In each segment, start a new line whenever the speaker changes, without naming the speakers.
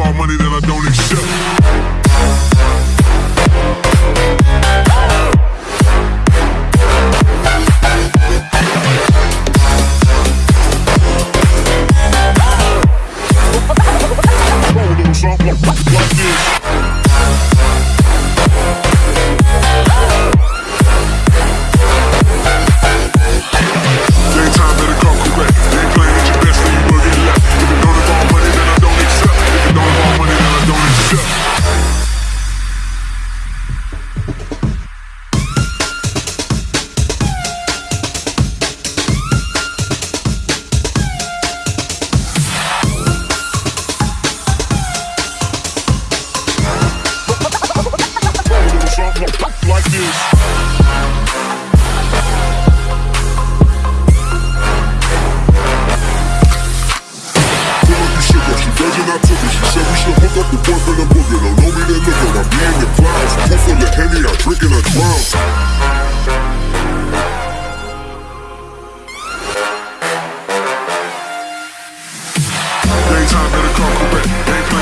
of money that I don't accept. Virgin, took it. She said we should hook up the boyfriend and booger. Don't know me, then look I'm being the clouds. Pool full of Henny, I drink and I drown. Daytime better come correct. Ain't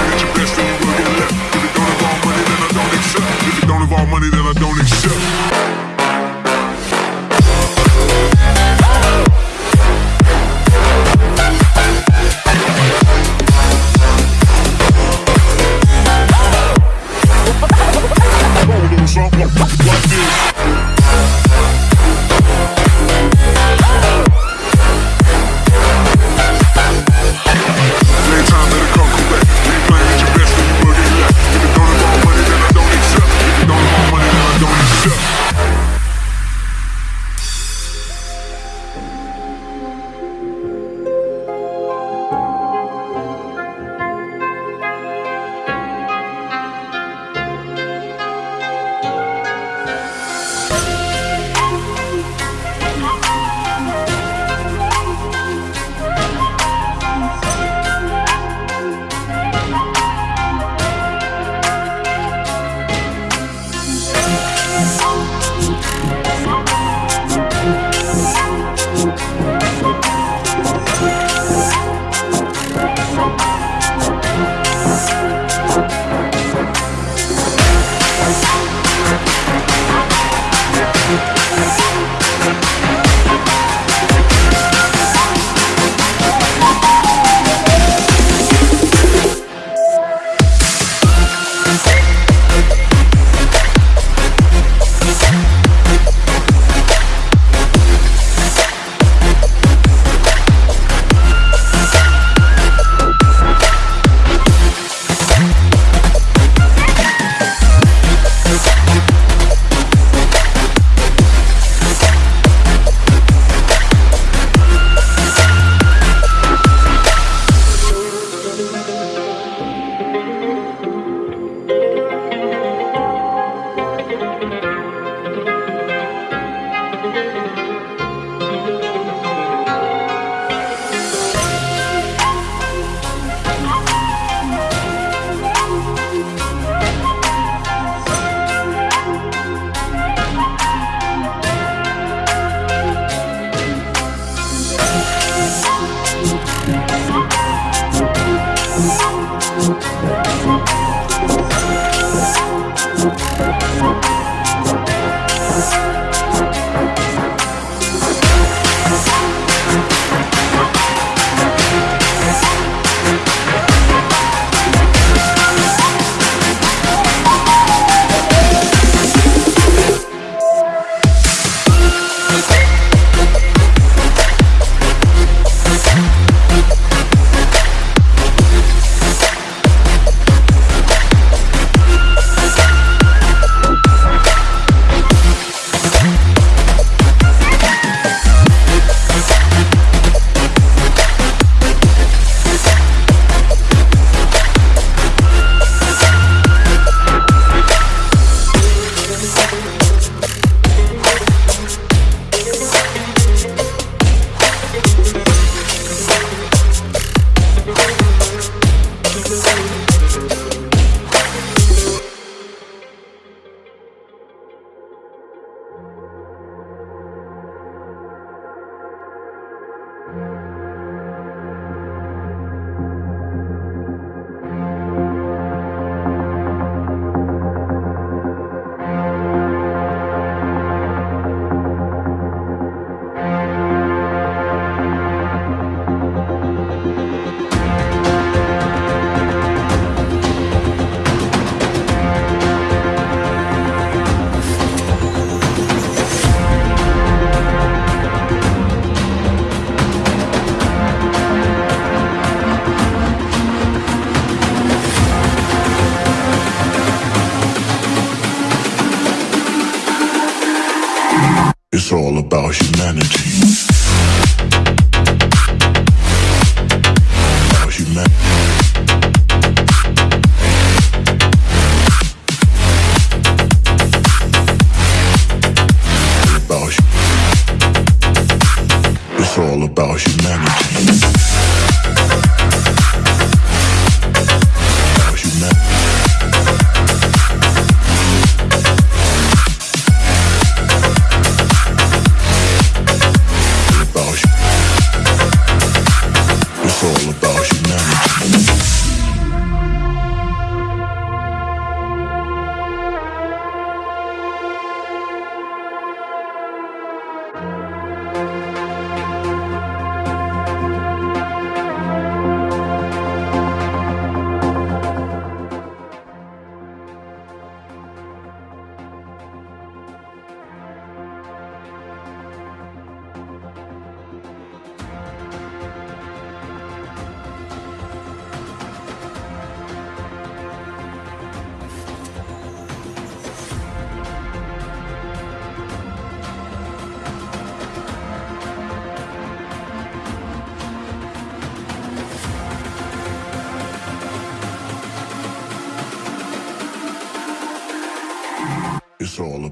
It's all about humanity.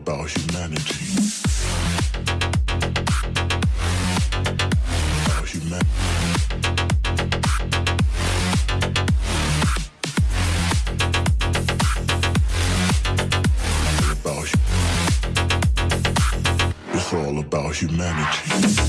About humanity. It's all about humanity.